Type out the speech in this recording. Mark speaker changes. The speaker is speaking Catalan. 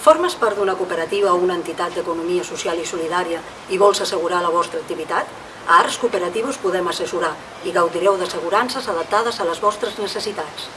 Speaker 1: Formes part d'una cooperativa o una entitat d'economia social i solidària i vols assegurar la vostra activitat? A Arts Cooperatius podem assessorar i gaudireu d'assegurances adaptades a les vostres necessitats.